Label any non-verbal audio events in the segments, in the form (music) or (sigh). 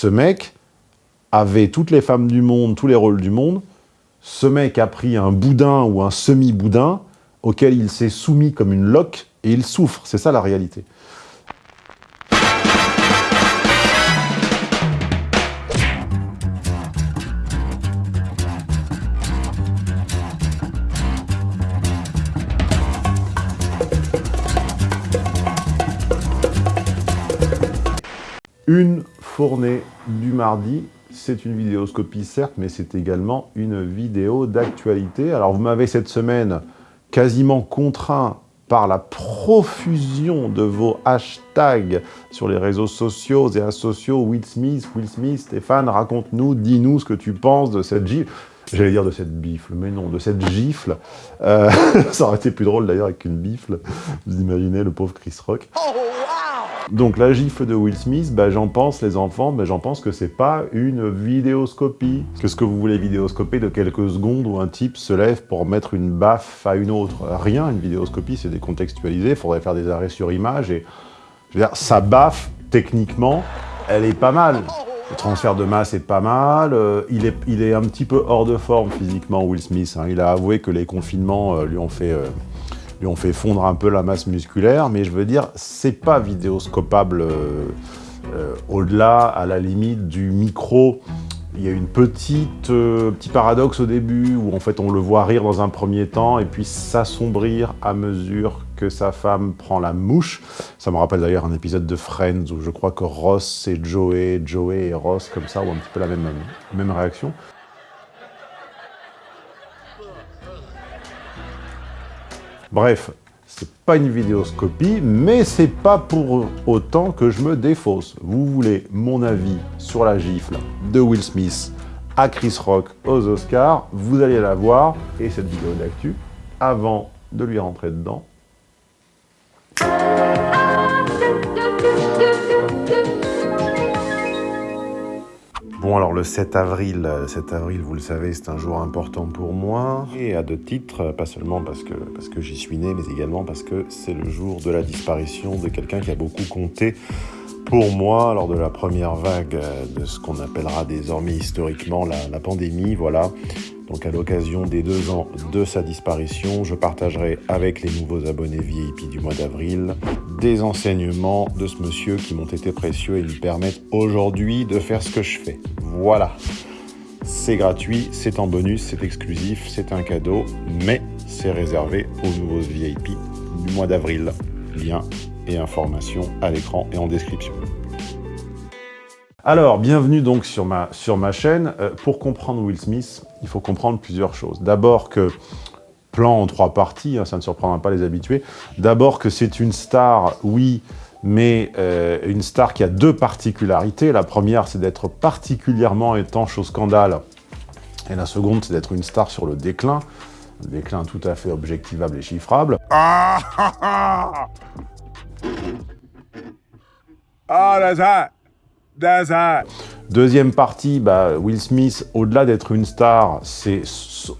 ce mec avait toutes les femmes du monde, tous les rôles du monde. Ce mec a pris un boudin ou un semi-boudin auquel il s'est soumis comme une loque et il souffre. C'est ça la réalité. Du mardi, c'est une vidéoscopie certes, mais c'est également une vidéo d'actualité. Alors vous m'avez cette semaine quasiment contraint par la profusion de vos hashtags sur les réseaux sociaux et asociaux, Will Smith, Will Smith, Stéphane, raconte-nous, dis-nous ce que tu penses de cette gifle. J'allais dire de cette bifle, mais non, de cette gifle. Euh, (laughs) ça aurait été plus drôle d'ailleurs avec une bifle. Vous imaginez le pauvre Chris Rock. Oh, donc la gifle de Will Smith, bah, j'en pense, les enfants, bah, j'en pense que c'est pas une vidéoscopie. Qu'est-ce que vous voulez vidéoscoper de quelques secondes où un type se lève pour mettre une baffe à une autre Rien, une vidéoscopie, c'est décontextualisé, il faudrait faire des arrêts sur image et... Je veux dire, sa baffe, techniquement, elle est pas mal. Le transfert de masse est pas mal, euh, il, est, il est un petit peu hors de forme physiquement, Will Smith. Hein. Il a avoué que les confinements euh, lui ont fait... Euh, lui ont fait fondre un peu la masse musculaire, mais je veux dire, c'est pas vidéoscopable au-delà, à la limite du micro. Il y a une petite petit paradoxe au début où en fait on le voit rire dans un premier temps et puis s'assombrir à mesure que sa femme prend la mouche. Ça me rappelle d'ailleurs un épisode de Friends où je crois que Ross et Joey, Joey et Ross comme ça ont un petit peu la même, même réaction. Bref, c'est pas une vidéoscopie, mais c'est pas pour autant que je me défausse. Vous voulez mon avis sur la gifle de Will Smith à Chris Rock aux Oscars, vous allez la voir, et cette vidéo d'actu, avant de lui rentrer dedans, Bon, alors le 7 avril, 7 avril, vous le savez, c'est un jour important pour moi. Et à deux titres, pas seulement parce que, j'y suis né, mais également parce que c'est le jour de la disparition de quelqu'un qui a beaucoup compté pour moi lors de la première vague de ce qu'on appellera désormais historiquement la, la pandémie. Voilà, donc à l'occasion des deux ans de sa disparition, je partagerai avec les nouveaux abonnés VIP du mois d'avril des enseignements de ce monsieur qui m'ont été précieux et me permettent aujourd'hui de faire ce que je fais. Voilà. C'est gratuit, c'est en bonus, c'est exclusif, c'est un cadeau, mais c'est réservé aux nouveaux VIP du mois d'avril. Lien et informations à l'écran et en description. Alors, bienvenue donc sur ma, chaîne. Euh, pour comprendre Will Smith, il faut comprendre plusieurs choses. D'abord que, plan en trois parties, hein, ça ne surprendra pas les habitués. D'abord que c'est une star, oui, mais euh, une star qui a deux particularités. La première, c'est d'être particulièrement étanche au scandale. Et la seconde, c'est d'être une star sur le déclin. Un déclin tout à fait objectivable et chiffrable. Ah, ah, ah. ah Deuxième partie, bah, Will Smith, au-delà d'être une star, c'est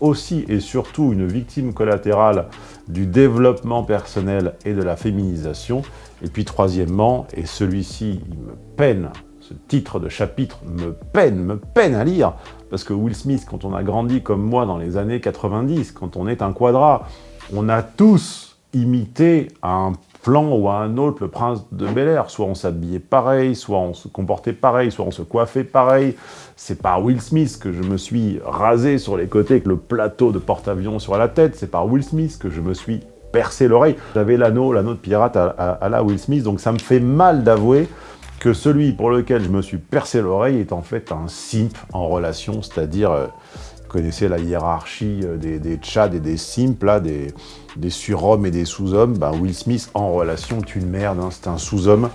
aussi et surtout une victime collatérale du développement personnel et de la féminisation. Et puis troisièmement, et celui-ci, me peine, ce titre de chapitre me peine, me peine à lire, parce que Will Smith, quand on a grandi comme moi dans les années 90, quand on est un quadra, on a tous imité à un plan ou à un autre le prince de Bel Air. Soit on s'habillait pareil, soit on se comportait pareil, soit on se coiffait pareil. C'est par Will Smith que je me suis rasé sur les côtés avec le plateau de porte-avions sur la tête. C'est par Will Smith que je me suis percé l'oreille. J'avais l'anneau, l'anneau de pirate à, la Will Smith, donc ça me fait mal d'avouer que celui pour lequel je me suis percé l'oreille est en fait un simp en relation, c'est-à-dire... Euh, connaissez la hiérarchie euh, des, des Tchad et des Simp, là, des, des surhommes et des sous-hommes. Ben, Will Smith, en relation, est une merde, hein, c'est un sous-homme.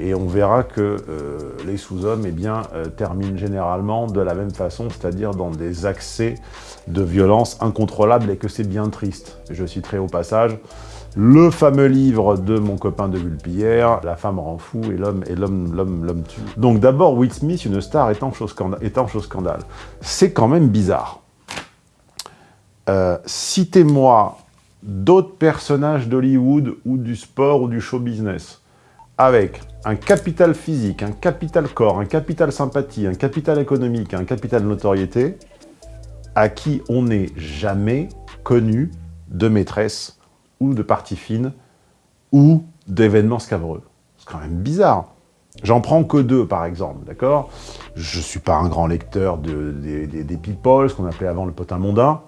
Et on verra que euh, les sous-hommes eh euh, terminent généralement de la même façon, c'est-à-dire dans des accès de violence incontrôlables et que c'est bien triste. Je citerai au passage le fameux livre de mon copain de Vulpillère, La femme rend fou et l'homme et l'homme tue. Donc d'abord, Will Smith, une star. Étanche au scandale. C'est quand même bizarre. Euh, citez-moi d'autres personnages d'Hollywood ou du sport ou du show business avec un capital physique, un capital corps, un capital sympathie, un capital économique, un capital notoriété, à qui on n'est jamais connu de maîtresse ou de partie fine ou d'événements scabreux. C'est quand même bizarre. J'en prends que deux, par exemple, d'accord? Je ne suis pas un grand lecteur de, des people, ce qu'on appelait avant le potin mondain.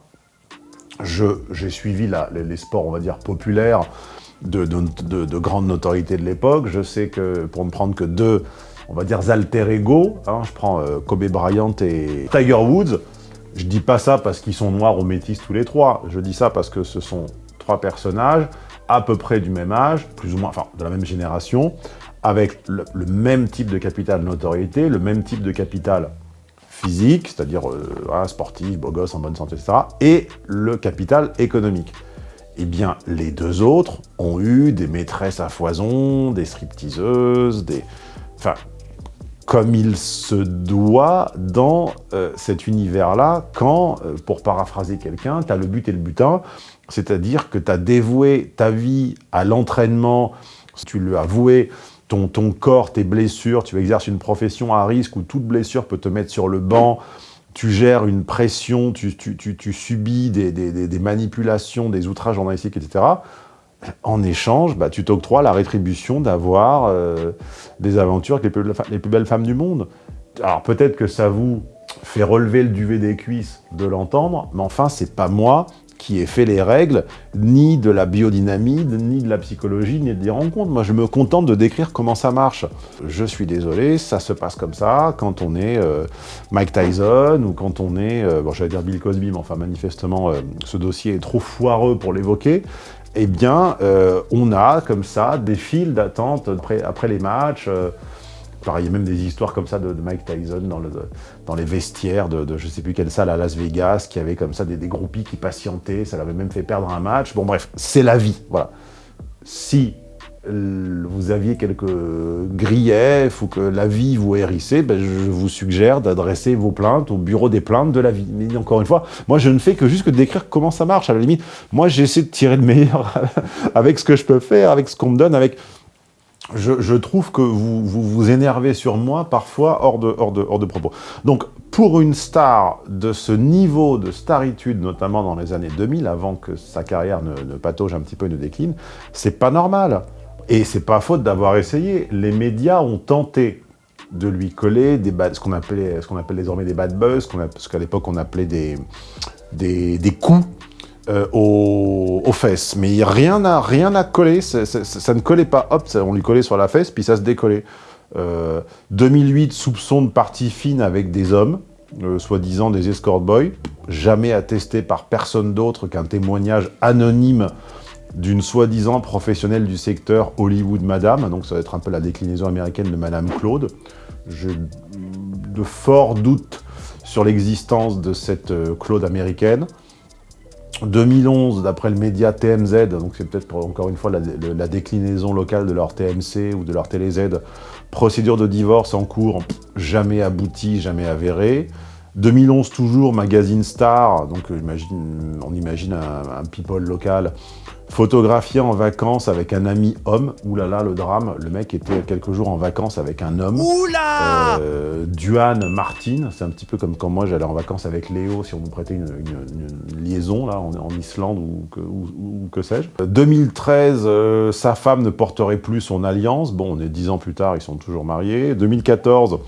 J'ai suivi les sports, on va dire, populaires de, de, grande notoriété de l'époque. Je sais que, pour ne prendre que deux, on va dire, alter ego, hein, je prends euh, Kobe Bryant et Tiger Woods, je dis pas ça parce qu'ils sont noirs ou métis tous les trois, je dis ça parce que ce sont trois personnages à peu près du même âge, plus ou moins, enfin, de la même génération, avec le, même type de capital notoriété, le même type de capital physique, c'est-à-dire euh, sportif, beau gosse, en bonne santé, etc., et le capital économique. Eh bien, les deux autres ont eu des maîtresses à foison, des stripteaseuses, des... Enfin, comme il se doit dans euh, cet univers-là, quand, euh, pour paraphraser quelqu'un, tu as le but et le butin, c'est-à-dire que tu as dévoué ta vie à l'entraînement, tu lui as voué ton, corps, tes blessures, tu exerces une profession à risque où toute blessure peut te mettre sur le banc, tu gères une pression, tu, subis des, manipulations, des outrages journalistiques, etc. En échange, bah, tu t'octroies la rétribution d'avoir euh, des aventures avec les plus, belles femmes du monde. Alors peut-être que ça vous fait relever le duvet des cuisses de l'entendre, mais enfin, c'est pas moi qui ai fait les règles, ni de la biodynamie, ni de la psychologie, ni des rencontres. Moi, je me contente de décrire comment ça marche. Je suis désolé, ça se passe comme ça quand on est euh, Mike Tyson ou quand on est, euh, bon, j'allais dire Bill Cosby, mais enfin, manifestement, euh, ce dossier est trop foireux pour l'évoquer. Eh bien, on a comme ça des files d'attente après, les matchs, il y a même des histoires comme ça de, Mike Tyson dans, le, dans les vestiaires de, je ne sais plus quelle salle à Las Vegas, qui avait comme ça des, des groupies qui patientaient, ça l'avait même fait perdre un match. Bon bref, c'est la vie, voilà. Si vous aviez quelques griefs ou que la vie vous hérissait, ben je vous suggère d'adresser vos plaintes au bureau des plaintes de la vie. Mais encore une fois, moi je ne fais que juste que décrire comment ça marche. À la limite, moi j'essaie de tirer le meilleur (laughs) avec ce que je peux faire, avec ce qu'on me donne, avec je, trouve que vous, vous, énervez sur moi parfois hors de, hors, de, hors de propos. Donc, pour une star de ce niveau de staritude, notamment dans les années 2000, avant que sa carrière ne, ne patauge un petit peu et ne décline, c'est pas normal. Et c'est pas faute d'avoir essayé. Les médias ont tenté de lui coller des ce qu'on appelle, qu'on appelle désormais des bad buzz, ce qu'à l'époque on appelait des, des, des coups euh, aux, fesses. Mais rien n'a rien à coller, ça, ne collait pas. Hop, on lui collait sur la fesse, puis ça se décollait. 2008, euh, soupçon de partie fine avec des hommes, euh, soi-disant des escort boys, jamais attesté par personne d'autre qu'un témoignage anonyme d'une soi-disant professionnelle du secteur Hollywood Madame, donc ça va être un peu la déclinaison américaine de Madame Claude. J'ai de forts doutes sur l'existence de cette Claude américaine. 2011, d'après le média TMZ, donc c'est peut-être encore une fois la, déclinaison locale de leur TMC ou de leur TéléZ, procédure de divorce en cours, jamais aboutie, jamais avérée. 2011 toujours, magazine Star, donc euh, on imagine un, people local, photographié en vacances avec un ami homme. Oulala, le drame, le mec était quelques jours en vacances avec un homme. Oula euh, Duane Martin, c'est un petit peu comme quand moi j'allais en vacances avec Léo, si on vous prêtait une, liaison là, en, Islande ou que, sais-je. 2013, euh, sa femme ne porterait plus son alliance. Bon, on est dix ans plus tard, ils sont toujours mariés. 2014,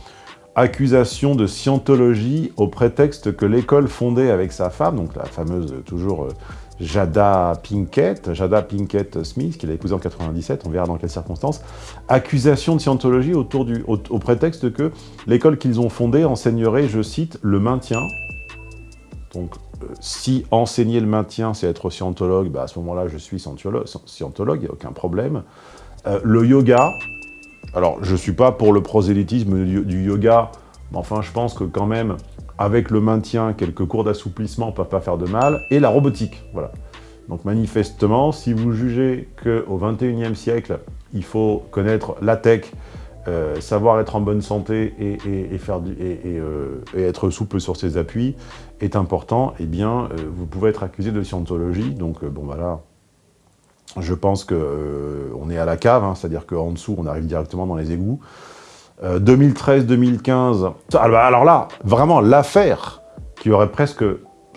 accusation de scientologie au prétexte que l'école fondée avec sa femme, donc la fameuse toujours euh, Jada Pinkett, Jada Pinkett Smith, qu'il a épousée en 97, on verra dans quelles circonstances, accusation de scientologie autour du, au, prétexte que l'école qu'ils ont fondée enseignerait, je cite, le maintien. Donc, euh, si enseigner le maintien, c'est être scientologue, bah à ce moment-là, je suis scientologue, il n'y a aucun problème. Euh, le yoga, alors, je ne suis pas pour le prosélytisme du yoga, mais enfin, je pense que quand même, avec le maintien, quelques cours d'assouplissement ne peuvent pas faire de mal, et la robotique, voilà. Donc manifestement, si vous jugez qu'au 21e siècle, il faut connaître la tech, euh, savoir être en bonne santé euh, et, être souple sur ses appuis est important, eh bien, euh, vous pouvez être accusé de scientologie. Donc, bon, voilà, Je pense qu'on on est à la cave, hein, c'est-à-dire qu'en dessous, on arrive directement dans les égouts. 2013-2015, alors là, vraiment l'affaire qui aurait presque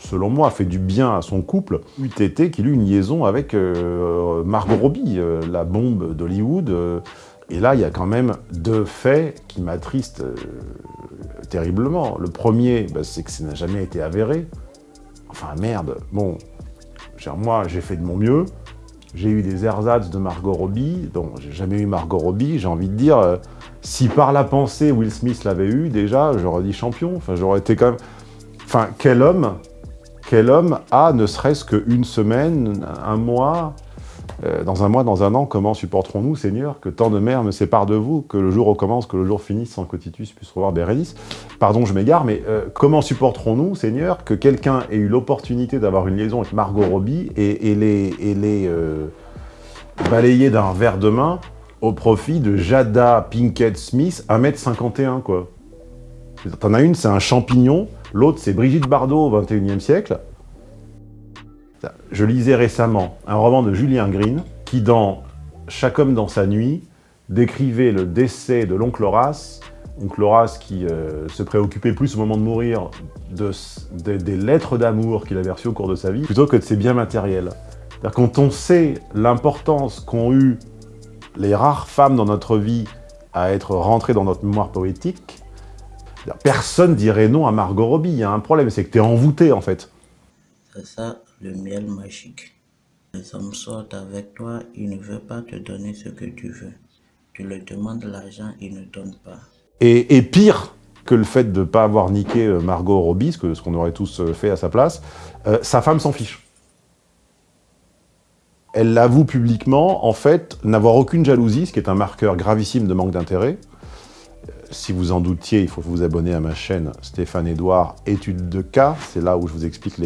selon moi, fait du bien à son couple, eût été qu'il eut une liaison avec euh, Margot Robbie, euh, la bombe d'Hollywood. Euh. et là, il y a quand même deux faits qui m'attristent terriblement. Le premier, bah, c'est que ça n'a jamais été avéré. Enfin, merde, bon, moi, j'ai fait de mon mieux. J'ai eu des ersatz de Margot Robbie, donc j'ai jamais eu Margot Robbie, j'ai envie de dire, si par la pensée Will Smith l'avait eu, déjà, j'aurais dit champion, enfin, j'aurais été quand même... Enfin, quel homme quel homme a ne serait-ce qu'une semaine, un mois, euh, dans un mois, dans un an, comment supporterons-nous, Seigneur, que tant de mers me séparent de vous, que le jour recommence, que le jour finisse sans que Titus puisse revoir Bérénice? Pardon, je m'égare, mais euh, comment supporterons-nous, Seigneur, que quelqu'un ait eu l'opportunité d'avoir une liaison avec Margot Robbie et, les, et les euh, balayer d'un verre de main au profit de Jada Pinkett Smith, 1m51, quoi? T'en as une, c'est un champignon, L'autre, c'est Brigitte Bardot au XXIe siècle. Je lisais récemment un roman de Julien Green qui, dans Chaque homme dans sa nuit, décrivait le décès de l'oncle Horace, oncle Horace qui euh, se préoccupait plus au moment de mourir de, des lettres d'amour qu'il avait reçues au cours de sa vie, plutôt que de ses biens matériels. Quand on sait l'importance qu'ont eu les rares femmes dans notre vie à être rentrées dans notre mémoire poétique, Personne dirait non à Margot Robbie. Il y a un problème, c'est que tu es envoûté, en fait. Ça, miel magique. Les hommes sortent avec toi, ils ne veulent pas te donner ce que tu veux. Tu leur demandes l'argent, ils ne donnent pas. Et, pire que le fait de ne pas avoir niqué euh, Margot Robbie, ce qu'on aurait tous euh, fait à sa place, euh, sa femme s'en fiche. Elle l'avoue publiquement, en fait, n'avoir aucune jalousie, ce qui est un marqueur gravissime de manque d'intérêt si vous en doutiez, il faut vous abonner à ma chaîne Stéphane Edouard, études de cas. C'est là où je vous explique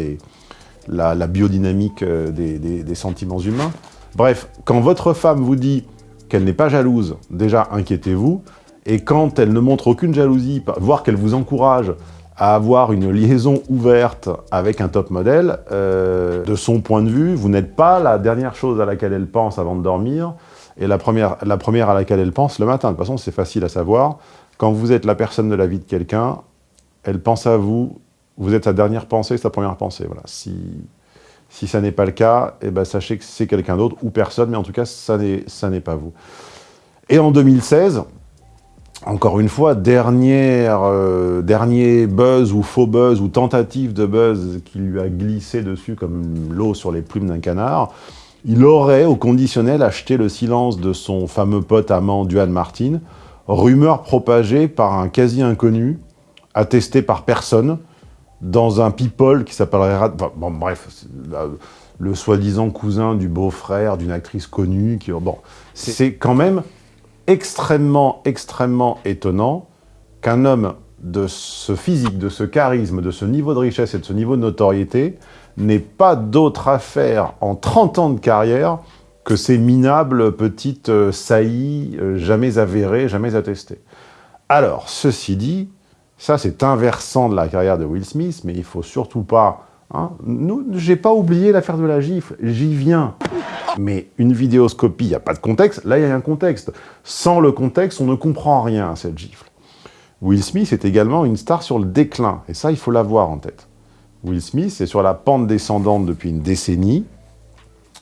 la, biodynamique euh, des, sentiments humains. Bref, quand votre femme vous dit qu'elle n'est pas jalouse, déjà inquiétez-vous. Et quand elle ne montre aucune jalousie, voire qu'elle vous encourage à avoir une liaison ouverte avec un top modèle, euh, de son point de vue, vous n'êtes pas la dernière chose à laquelle elle pense avant de dormir, et la première, la première à laquelle elle pense le matin. De toute façon, c'est facile à savoir. Quand vous êtes la personne de la vie de quelqu'un, elle pense à vous, vous êtes sa dernière pensée, sa première pensée. Voilà. Si, si ça n'est pas le cas, eh ben, sachez que c'est quelqu'un d'autre ou personne, mais en tout cas, ça n'est pas vous. Et en 2016, encore une fois, dernière, euh, dernier buzz ou faux buzz ou tentative de buzz qui lui a glissé dessus comme l'eau sur les plumes d'un canard, il aurait, au conditionnel, acheté le silence de son fameux pote amant Duane Martin, rumeur propagée par un quasi-inconnu, attesté par personne, dans un people qui s'appellerait... bon, bref, le soi-disant cousin du beau-frère d'une actrice connue. Qui, bon, c'est quand même extrêmement, extrêmement étonnant qu'un homme de ce physique, de ce charisme, de ce niveau de richesse et de ce niveau de notoriété n'ait pas d'autre affaire en 30 ans de carrière que ces minables petites euh, saillies euh, jamais avérées, jamais attestées. Alors, ceci dit, ça c'est inversant de la carrière de Will Smith, mais il faut surtout pas... Hein, J'ai pas oublié l'affaire de la gifle, j'y viens. Mais une vidéoscopie, il n'y a pas de contexte, là il y a un contexte. Sans le contexte, on ne comprend rien à cette gifle. Will Smith est également une star sur le déclin, et ça il faut l'avoir en tête. Will Smith est sur la pente descendante depuis une décennie,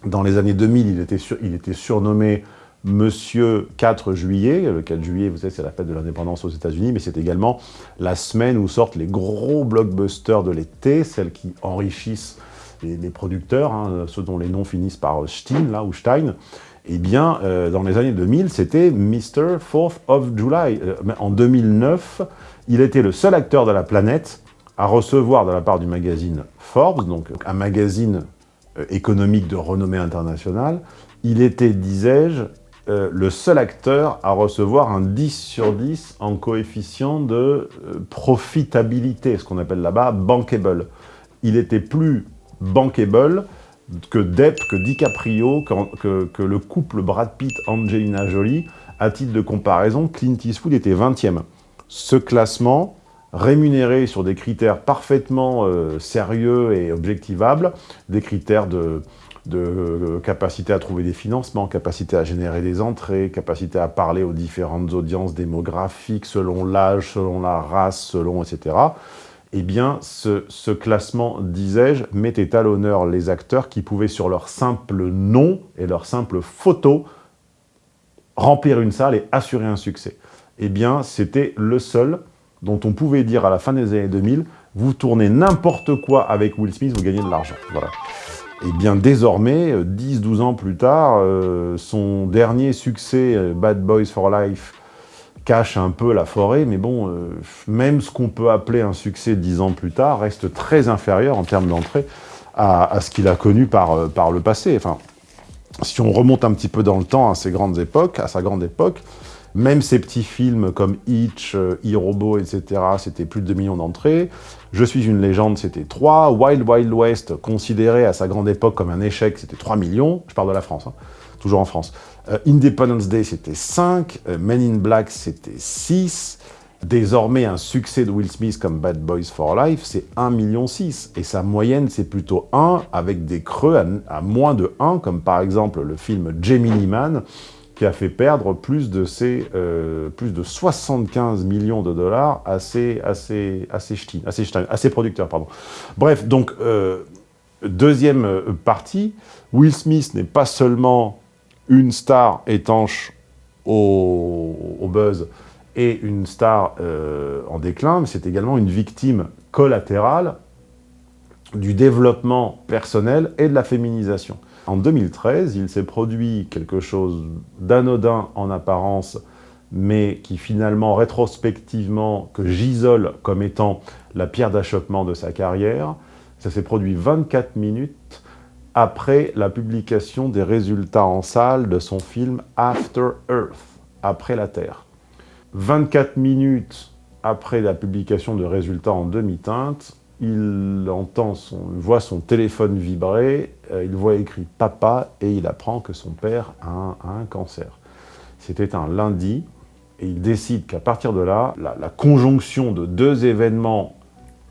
dans les années 2000, il était, il était surnommé Monsieur 4 juillet. Le 4 juillet, vous savez, c'est la fête de l'indépendance aux États-Unis, mais c'est également la semaine où sortent les gros blockbusters de l'été, celles qui enrichissent les, producteurs, hein, ceux dont les noms finissent par Stein, là, ou Stein. Eh bien, euh, dans les années 2000, c'était Mr. 4th of July. Euh, en 2009, il était le seul acteur de la planète à recevoir de la part du magazine Forbes, donc un magazine euh, économique de renommée internationale, il était, disais-je, euh, le seul acteur à recevoir un 10 sur 10 en coefficient de euh, profitabilité, ce qu'on appelle là-bas bankable. Il était plus bankable que Depp, que DiCaprio, que, le couple Brad Pitt-Angelina Jolie. À titre de comparaison, Clint Eastwood était 20e. Ce classement, rémunéré sur des critères parfaitement euh, sérieux et objectivables, des critères de, de capacité à trouver des financements, capacité à générer des entrées, capacité à parler aux différentes audiences démographiques selon l'âge, selon la race, selon etc. Eh bien, ce, ce classement, disais-je, mettait à l'honneur les acteurs qui pouvaient, sur leur simple nom et leur simple photo, remplir une salle et assurer un succès. Eh bien, c'était le seul dont on pouvait dire à la fin des années 2000, vous tournez n'importe quoi avec Will Smith, vous gagnez de l'argent. Voilà. Et bien désormais, 10-12 ans plus tard, euh, son dernier succès, euh, Bad Boys for Life, cache un peu la forêt, mais bon, euh, même ce qu'on peut appeler un succès 10 ans plus tard reste très inférieur en termes d'entrée à, à, ce qu'il a connu par, par le passé. Enfin, si on remonte un petit peu dans le temps à ses grandes époques, à sa grande époque, même ces petits films comme Hitch, euh, e-Robot, etc., c'était plus de 2 millions d'entrées. Je suis une légende, c'était 3. Wild Wild West, considéré à sa grande époque comme un échec, c'était 3 millions. Je parle de la France, hein. toujours en France. Euh, Independence Day, c'était 5. Euh, Men in Black, c'était 6. Désormais, un succès de Will Smith comme Bad Boys for Life, c'est 1,6 million. Et sa moyenne, c'est plutôt 1, avec des creux à, à, moins de 1, comme par exemple le film Gemini Man, qui a fait perdre plus de, ses, euh, plus de 75 millions de dollars à ses, à producteurs. Pardon. Bref, donc, euh, deuxième euh, partie, Will Smith n'est pas seulement une star étanche au, buzz et une star en déclin, mais c'est également une victime collatérale du développement personnel et de la féminisation. En 2013, il s'est produit quelque chose d'anodin en apparence, mais qui finalement, rétrospectivement, que j'isole comme étant la pierre d'achoppement de sa carrière. Ça s'est produit 24 minutes après la publication des résultats en salle de son film After Earth, Après la Terre. 24 minutes après la publication de résultats en demi-teinte, il entend son, voit son téléphone vibrer, euh, il voit écrit « papa » et il apprend que son père a un, cancer. C'était un lundi, et il décide qu'à partir de là, la, la, conjonction de deux événements,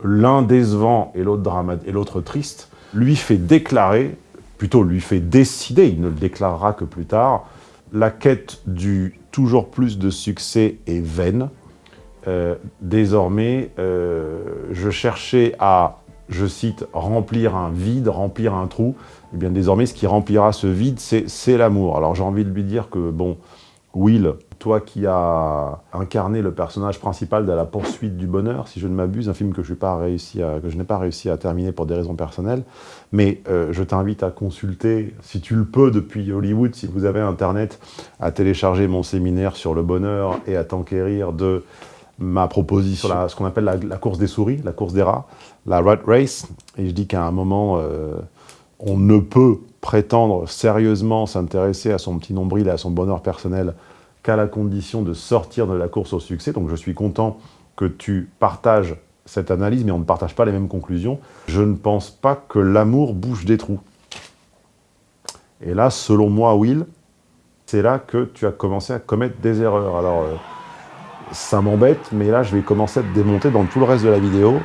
l'un décevant et l'autre triste, lui fait déclarer, plutôt lui fait décider, il ne le déclarera que plus tard, la quête du toujours plus de succès est vaine, euh, désormais, euh, je cherchais à, je cite, remplir un vide, remplir un trou. Eh bien désormais, ce qui remplira ce vide, c'est l'amour. Alors j'ai envie de lui dire que, bon, Will, toi qui as incarné le personnage principal de La poursuite du bonheur, si je ne m'abuse, un film que je n'ai pas, réussi à, pas réussi à terminer pour des raisons personnelles, mais euh, je t'invite à consulter, si tu le peux depuis Hollywood, si vous avez Internet, à télécharger mon séminaire sur le bonheur et à t'enquérir de ma proposition, ce qu'on appelle la, la, course des souris, la course des rats, la rat race, et je dis qu'à un moment, euh, on ne peut prétendre sérieusement s'intéresser à son petit nombril et à son bonheur personnel qu'à la condition de sortir de la course au succès. Donc je suis content que tu partages cette analyse, mais on ne partage pas les mêmes conclusions. Je ne pense pas que l'amour bouge des trous. Et là, selon moi, Will, c'est là que tu as commencé à commettre des erreurs. Alors, euh, ça m'embête, mais là, je vais commencer à te démonter dans tout le reste de la vidéo.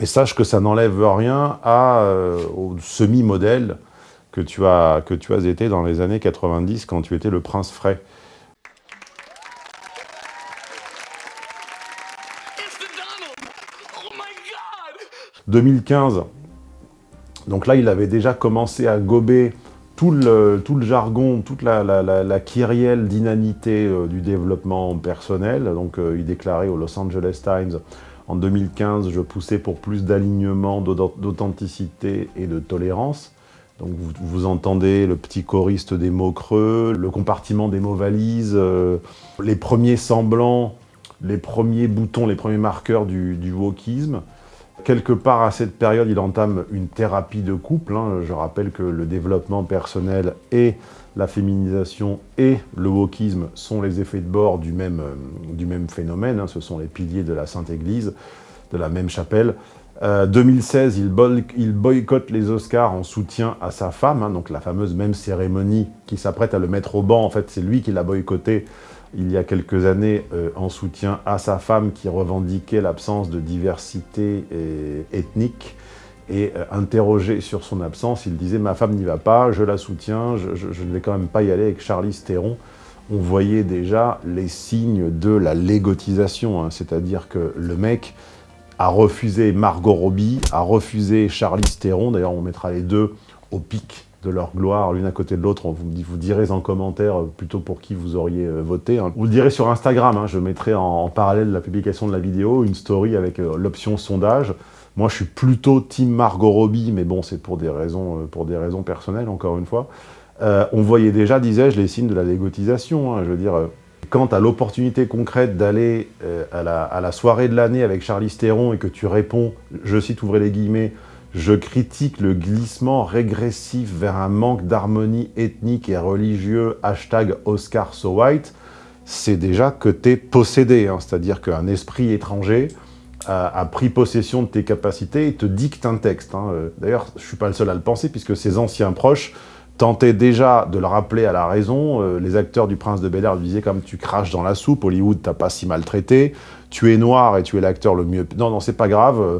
Et sache que ça n'enlève rien euh, au semi-modèle que, tu as, que tu as été dans les années 90 quand tu étais le prince frais. Oh 2015, donc là, il avait déjà commencé à gober tout le, jargon, toute la, la, kyrielle d'inanité euh, du développement personnel. Donc euh, il déclarait au Los Angeles Times en 2015, je poussais pour plus d'alignement, d'authenticité et de tolérance. Donc vous, vous, entendez le petit choriste des mots creux, le compartiment des mots valises, euh, les premiers semblants, les premiers boutons, les premiers marqueurs du, du wokisme. Quelque part à cette période, il entame une thérapie de couple. Hein. Je rappelle que le développement personnel et la féminisation et le wokisme sont les effets de bord du même, euh, du même phénomène. Hein. Ce sont les piliers de la Sainte Église, de la même chapelle. Euh, 2016, il, il, boycotte les Oscars en soutien à sa femme, hein, donc la fameuse même cérémonie qui s'apprête à le mettre au banc. En fait, c'est lui qui l'a boycotté il y a quelques années euh, en soutien à sa femme qui revendiquait l'absence de diversité et, ethnique Et euh, interrogé sur son absence, il disait « ma femme n'y va pas, je la soutiens, je, ne vais quand même pas y aller avec Charlie Theron ». On voyait déjà les signes de la légotisation, hein. c'est-à-dire que le mec a refusé Margot Robbie, a refusé Charlie Theron, d'ailleurs on mettra les deux au pic de leur gloire, l'une à côté de l'autre. Vous, vous direz en commentaire euh, plutôt pour qui vous auriez euh, voté. Hein. Vous le direz sur Instagram, hein. je mettrai en, parallèle la publication de la vidéo une story avec euh, l'option sondage. Moi, je suis plutôt team Margot Robbie, mais bon, c'est pour, des raisons, pour des raisons personnelles, encore une fois. on voyait déjà, disais-je, les signes de la légotisation. Hein. je veux dire, quant à l'opportunité concrète d'aller à, la, à, la, soirée de l'année avec Charlie Theron et que tu réponds, je cite, ouvrez les guillemets, je critique le glissement régressif vers un manque d'harmonie ethnique et religieux, hashtag Oscar So White, c'est déjà que tu es possédé, hein. c'est-à-dire qu'un esprit étranger a, pris possession de tes capacités et te dicte un texte. Hein. Euh, d'ailleurs, je suis pas le seul à le penser, puisque ses anciens proches tentaient déjà de le rappeler à la raison. Euh, les acteurs du Prince de Bel-Air disaient comme tu craches dans la soupe, Hollywood t'as pas si maltraité, tu es noir et tu es l'acteur le mieux... Non, non, c'est pas grave, euh,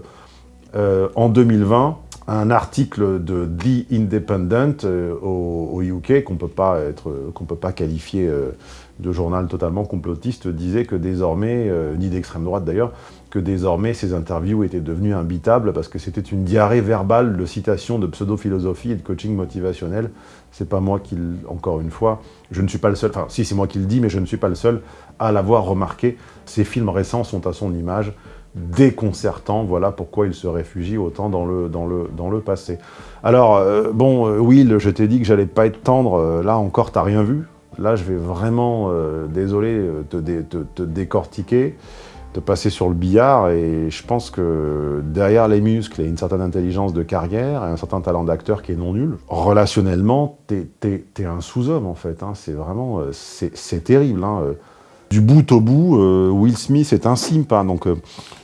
euh, en 2020 un article de The Independent euh, au, UK qu'on qu'on peut pas qualifier euh, de journal totalement complotiste disait que désormais, ni d'extrême droite d'ailleurs, que désormais ces interviews étaient devenues imbitables parce que c'était une diarrhée verbale de citations de pseudo-philosophie et de coaching motivationnel. C'est pas moi qui, encore une fois, je ne suis pas le seul, enfin si c'est moi qui le dis, mais je ne suis pas le seul à l'avoir remarqué. Ces films récents sont à son image déconcertant. Voilà pourquoi il se réfugie autant dans le, dans le, dans le passé. Alors, euh, bon, euh, Will, je t'ai dit que j'allais pas être tendre. Euh, là encore, t'as rien vu. Là, je vais vraiment, désolé, te, te, décortiquer, te passer sur le billard. Et je pense que derrière les muscles, il y a une certaine intelligence de carrière et un certain talent d'acteur qui est non nul. Relationnellement, t'es es, un sous-homme, en fait. Hein. C'est vraiment... c'est terrible. Hein. Du bout au bout, Will Smith est un simp. Hein. Donc,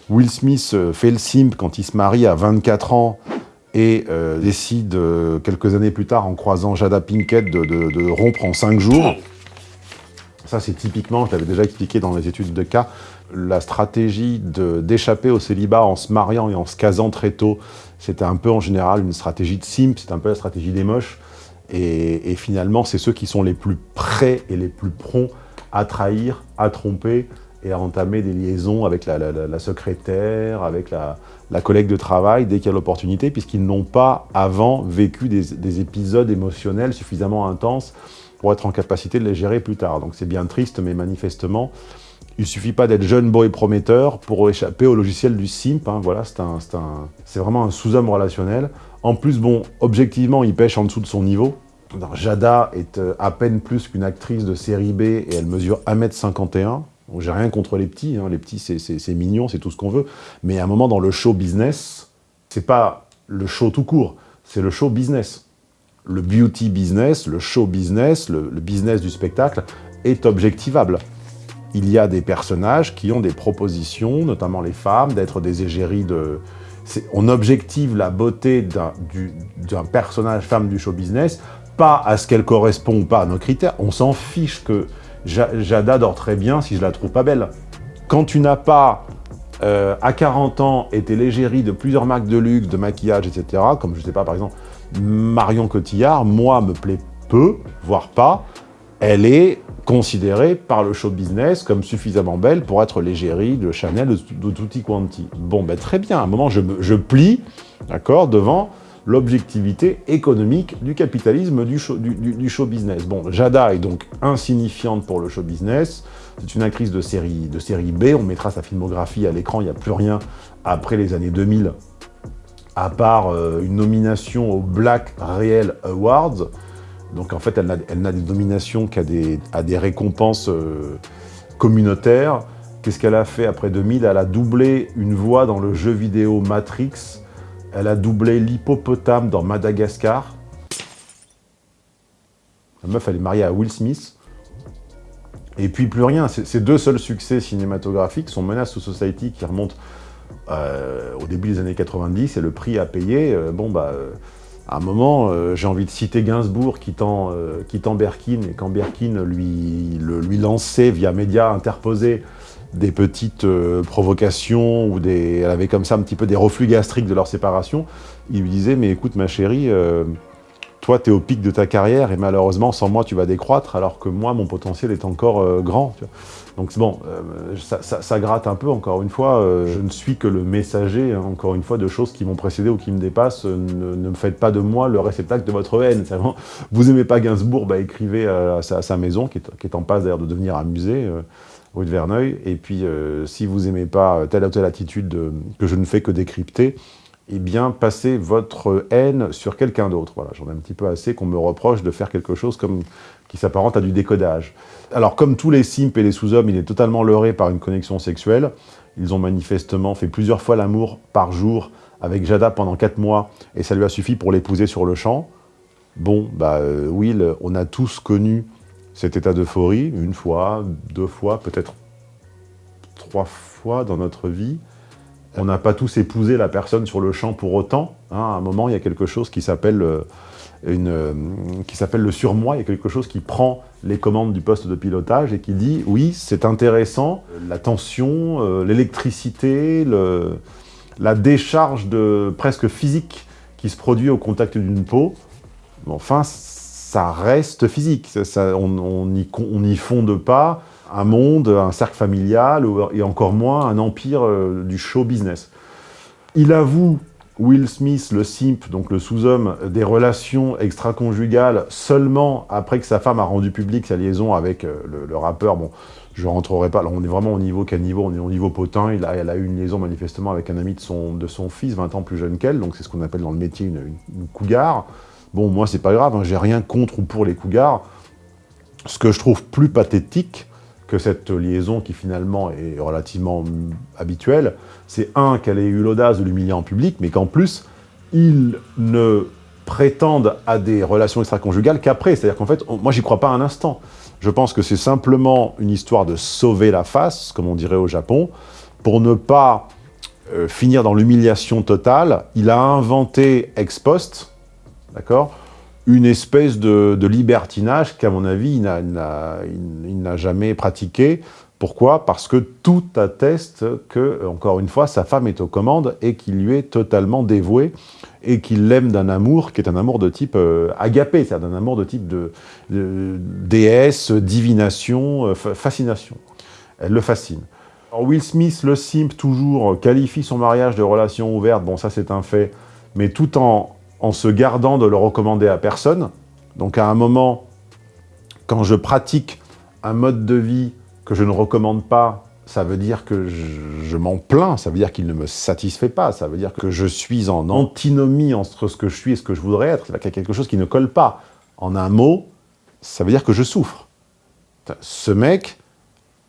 Will Smith euh, fait le simp quand il se marie à 24 ans et euh, décide, euh, quelques années plus tard, en croisant Jada Pinkett, de, rompre en 5 jours. Ça, c'est typiquement, je l'avais déjà expliqué dans les études de cas, la stratégie d'échapper au célibat en se mariant et en se casant très tôt. C'était un peu, en général, une stratégie de simp, c'est un peu la stratégie des moches. Et, et finalement, c'est ceux qui sont les plus prêts et les plus prompts à trahir, à tromper, et à entamer des liaisons avec la, secrétaire, avec la, collègue de travail, dès qu'il y a l'opportunité, puisqu'ils n'ont pas avant vécu des, épisodes émotionnels suffisamment intenses pour être en capacité de les gérer plus tard. Donc c'est bien triste, mais manifestement, il ne suffit pas d'être jeune, beau et prometteur pour échapper au logiciel du simp. Hein. Voilà, c'est vraiment un sous-homme relationnel. En plus, bon, objectivement, il pêche en dessous de son niveau. Jada est euh, à peine plus qu'une actrice de série B et elle mesure 1m51. J'ai rien contre les petits, hein. les petits c'est mignon, c'est tout ce qu'on veut, mais à un moment dans le show business, c'est pas le show tout court, c'est le show business. Le beauty business, le show business, le, business du spectacle est objectivable. Il y a des personnages qui ont des propositions, notamment les femmes, d'être des égéries de... On objective la beauté d'un personnage femme du show business, pas à ce qu'elle correspond ou pas à nos critères. On s'en fiche que Jada dort très bien si je la trouve pas belle. Quand tu n'as pas, euh, à 40 ans, été l'égérie de plusieurs marques de luxe, de maquillage, etc., comme je sais pas, par exemple, Marion Cotillard, moi, me plaît peu, voire pas, elle est considérée par le show business comme suffisamment belle pour être l'égérie de Chanel, de, Tutti Quanti. Bon, ben très bien, à un moment, je, je plie, d'accord, devant l'objectivité économique du capitalisme du show, business. Bon, Jada est donc insignifiante pour le show business, c'est une actrice de série, de série B, on mettra sa filmographie à l'écran, il n'y a plus rien après les années 2000, à part euh, une nomination au Black Real Awards, donc en fait elle n'a des nominations qu'à des, à des récompenses euh, communautaires. Qu'est-ce qu'elle a fait après 2000 Elle a doublé une voix dans le jeu vidéo Matrix, elle a doublé l'hippopotame dans Madagascar. La meuf, elle est mariée à Will Smith. Et puis plus rien. Ces deux seuls succès cinématographiques sont Menace to Society qui remonte euh, au début des années 90 et le prix à payer, euh, bon bah, euh, à un moment, j'ai envie de citer Gainsbourg quittant, quittant Berkin et quand Berkin lui, lui lançait via médias interposés des petites euh, provocations, ou des, elle avait comme ça un petit peu des reflux gastriques de leur séparation, il lui disait « mais écoute ma chérie, euh, toi tu es au pic de ta carrière et malheureusement sans moi tu vas décroître alors que moi mon potentiel est encore euh, grand. Donc bon, ça, gratte un peu encore une fois, je ne suis que le messager hein, encore une fois de choses qui m'ont précédé ou qui me dépassent, ne, me faites pas de moi le réceptacle de votre haine. vous aimez pas Gainsbourg, bah, écrivez à, sa, maison qui est, qui est en passe d'ailleurs de devenir un musée rue de Verneuil. Et puis, euh, si vous n'aimez pas telle ou telle attitude que je ne fais que décrypter, eh bien, passez votre haine sur quelqu'un d'autre. Voilà, j'en ai un petit peu assez qu'on me reproche de faire quelque chose comme, qui s'apparente à du décodage. Alors, comme tous les simps et les sous-hommes, il est totalement leurré par une connexion sexuelle. Ils ont manifestement fait plusieurs fois l'amour par jour avec Jada pendant quatre mois, et ça lui a suffi pour l'épouser sur le champ. Bon, bah, euh, Will, on a tous connu cet état d'euphorie, une fois, deux fois, peut-être trois fois dans notre vie. On n'a pas tous épousé la personne sur le champ pour autant. Hein. À un moment, il y a quelque chose qui s'appelle euh, euh, qui s'appelle le surmoi, il y a quelque chose qui prend les commandes du poste de pilotage et qui dit « oui, c'est intéressant, la tension, euh, l'électricité, la décharge de, presque physique qui se produit au contact d'une peau, enfin, ça reste physique. on n'y fonde pas un monde, un cercle familial, et encore moins un empire euh, du show business. Il avoue, Will Smith, le simp, donc le sous-homme, des relations extra-conjugales seulement après que sa femme a rendu public sa liaison avec euh, le, rappeur. Bon, je rentrerai pas, là on est vraiment au niveau, quel niveau? On est au niveau potin, il a, elle a eu une liaison manifestement avec un ami de son, fils, 20 ans plus jeune qu'elle, donc c'est ce qu'on appelle dans le métier une, une cougar. Bon, moi, c'est pas grave, hein, j'ai rien contre ou pour les cougars. Ce que je trouve plus pathétique que cette liaison qui finalement est relativement habituelle, c'est un, qu'elle ait eu l'audace de l'humilier en public, mais qu'en plus, ils ne prétendent à des relations extra-conjugales qu'après. C'est-à-dire qu'en fait, moi, j'y crois pas un instant. Je pense que c'est simplement une histoire de sauver la face, comme on dirait au Japon, pour ne pas euh, finir dans l'humiliation totale. Il a inventé ex post, d'accord? Une espèce de, libertinage qu'à mon avis, il n'a jamais pratiqué. Pourquoi? Parce que tout atteste que, encore une fois, sa femme est aux commandes et qu'il lui est totalement dévoué et qu'il l'aime d'un amour qui est un amour de type euh, agapé, c'est-à-dire d'un amour de type de, déesse, divination, euh, fascination. Elle le fascine. Will Smith, le simp, toujours, qualifie son mariage de relation ouverte, bon ça c'est un fait, mais tout en en se gardant de le recommander à personne. Donc à un moment, quand je pratique un mode de vie que je ne recommande pas, ça veut dire que je, m'en plains, ça veut dire qu'il ne me satisfait pas, ça veut dire que je suis en antinomie entre ce que je suis et ce que je voudrais être, qu'il y a quelque chose qui ne colle pas. En un mot, ça veut dire que je souffre. Ce mec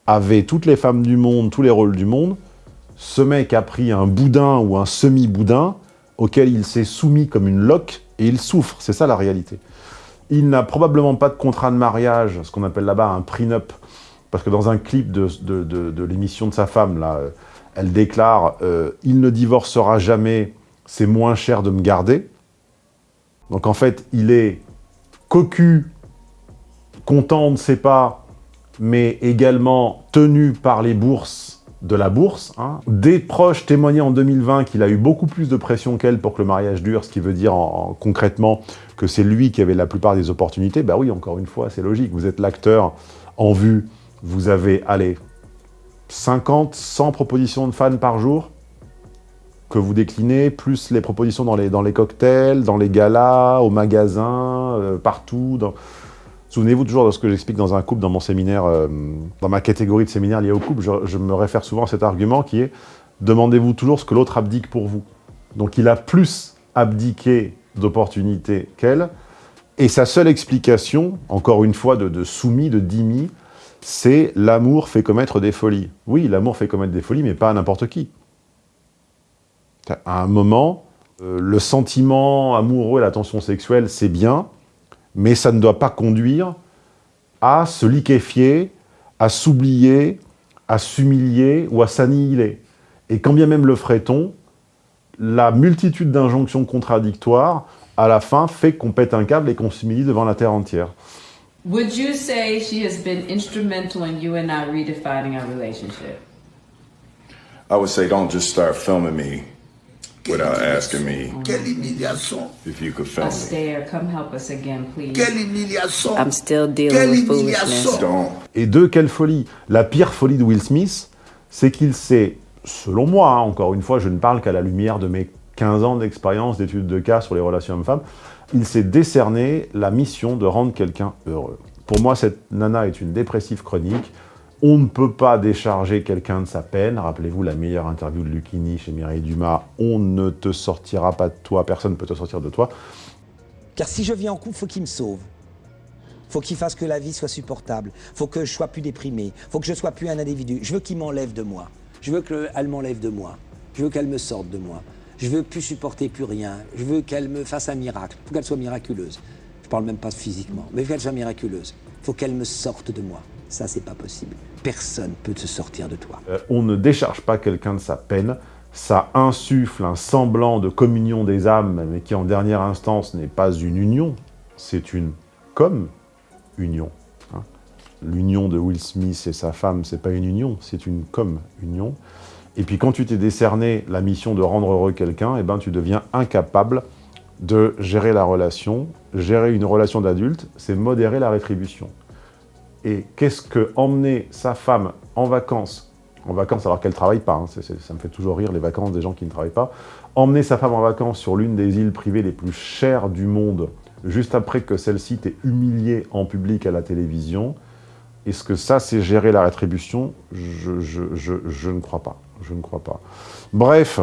avait toutes les femmes du monde, tous les rôles du monde, ce mec a pris un boudin ou un semi-boudin, auquel il s'est soumis comme une loque, et il souffre, c'est ça la réalité. Il n'a probablement pas de contrat de mariage, ce qu'on appelle là-bas un prenup, parce que dans un clip de, l'émission de sa femme, là, elle déclare euh, Il ne divorcera jamais, c'est moins cher de me garder ». Donc en fait, il est cocu, content, on ne sait pas, mais également tenu par les bourses de la bourse. Hein. Des proches témoignaient en 2020 qu'il a eu beaucoup plus de pression qu'elle pour que le mariage dure, ce qui veut dire concrètement que c'est lui qui avait la plupart des opportunités. Bah oui, encore une fois, c'est logique. Vous êtes l'acteur en vue, vous avez, allez, 50, 100 propositions de fans par jour que vous déclinez, plus les propositions dans les, cocktails, dans les galas, au magasin, euh, partout. Souvenez-vous toujours de ce que j'explique dans un couple, dans mon séminaire, euh, dans ma catégorie de séminaire liée au couple, je, me réfère souvent à cet argument qui est « demandez-vous toujours ce que l'autre abdique pour vous ». Donc il a plus abdiqué d'opportunités qu'elle, et sa seule explication, encore une fois de, soumis, de dimi, c'est « l'amour fait commettre des folies ». Oui, l'amour fait commettre des folies, mais pas à n'importe qui. À un moment, euh, le sentiment amoureux et l'attention sexuelle, c'est bien, mais ça ne doit pas conduire à se liquéfier, à s'oublier, à s'humilier ou à s'annihiler. Et quand bien même le ferait-on, la multitude d'injonctions contradictoires, à la fin, fait qu'on pète un câble et qu'on s'humilie devant la terre entière. Would you say she has been instrumental in you and I redefining our relationship? I would say don't just start filming me without asking me Quelle humiliation. if you could film me. Come help us again, please. Quelle humiliation. I'm still dealing Quelle with foolishness. Don't. Et deux, quelle folie La pire folie de Will Smith, c'est qu'il s'est, selon moi, hein, encore une fois, je ne parle qu'à la lumière de mes 15 ans d'expérience d'études de cas sur les relations hommes-femmes, il s'est décerné la mission de rendre quelqu'un heureux. Pour moi, cette nana est une dépressive chronique. On ne peut pas décharger quelqu'un de sa peine. Rappelez-vous la meilleure interview de Lucchini chez Mireille Dumas. On ne te sortira pas de toi, personne ne peut te sortir de toi. Car si je vis en couple, faut qu'il me sauve. Faut qu'il fasse que la vie soit supportable. Faut que je sois plus déprimé. Faut que je sois plus un individu. Je veux qu'il m'enlève de moi. Je veux qu'elle m'enlève de moi. Je veux qu'elle me sorte de moi. Je veux plus supporter plus rien. Je veux qu'elle me fasse un miracle. Faut qu'elle soit miraculeuse. Je parle même pas physiquement, mais qu'elle soit miraculeuse. Faut qu'elle me sorte de moi. Ça, c'est pas possible. Personne peut se sortir de toi. Euh, on ne décharge pas quelqu'un de sa peine, ça insuffle un semblant de communion des âmes, mais qui en dernière instance n'est pas une union, c'est une comme union. hein. L'union de Will Smith et sa femme, c'est pas une union, c'est une comme union. Et puis quand tu t'es décerné la mission de rendre heureux quelqu'un, eh ben, tu deviens incapable de gérer la relation. Gérer une relation d'adulte, c'est modérer la rétribution. Et qu'est-ce que emmener sa femme en vacances, en vacances alors qu'elle ne travaille pas, hein, ça me fait toujours rire les vacances des gens qui ne travaillent pas, emmener sa femme en vacances sur l'une des îles privées les plus chères du monde, juste après que celle-ci t'ait humilié en public à la télévision, est-ce que ça c'est gérer la rétribution? Je ne crois pas, je ne crois pas. Bref,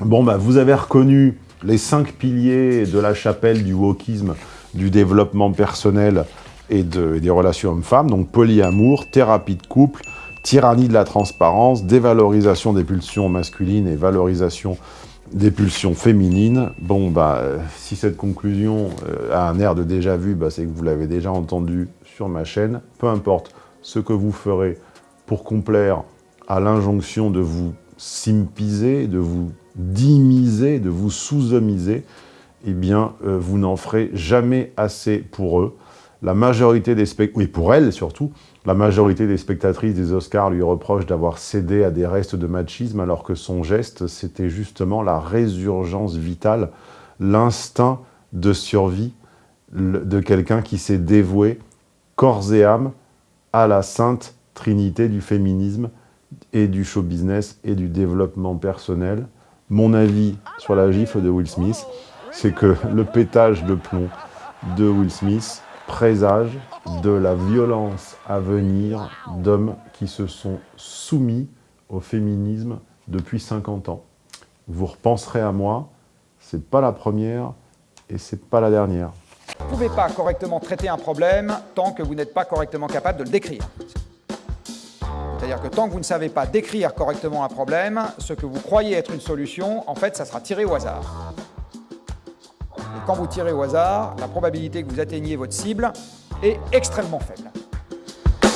Bon, bah, vous avez reconnu les cinq piliers de la chapelle du wokisme, du développement personnel et, de- et des relations hommes-femmes. Donc, polyamour, thérapie de couple, tyrannie de la transparence, dévalorisation des pulsions masculines et valorisation des pulsions féminines. Bon, bah, euh, si cette conclusion euh, a un air de déjà vu, bah, c'est que vous l'avez déjà entendu sur ma chaîne. Peu importe ce que vous ferez pour complaire à l'injonction de vous simpiser, de vous dimiser, de vous sous-homiser, eh bien, euh, vous n'en ferez jamais assez pour eux. La majorité des spectateurs, et pour elle surtout, la majorité des spectatrices des Oscars lui reprochent d'avoir cédé à des restes de machisme, alors que son geste, c'était justement la résurgence vitale, l'instinct de survie de quelqu'un qui s'est dévoué corps et âme à la sainte trinité du féminisme et du show business et du développement personnel. Mon avis sur la gifle de Will Smith, c'est que le pétage de plomb de Will Smith présage de la violence à venir d'hommes qui se sont soumis au féminisme depuis 50 ans. Vous repenserez à moi, c'est pas la première et c'est pas la dernière. Vous ne pouvez pas correctement traiter un problème tant que vous n'êtes pas correctement capable de le décrire. C'est-à-dire que tant que vous ne savez pas décrire correctement un problème, ce que vous croyez être une solution, en fait, ça sera tiré au hasard. Quand vous tirez au hasard, la probabilité que vous atteigniez votre cible est extrêmement faible.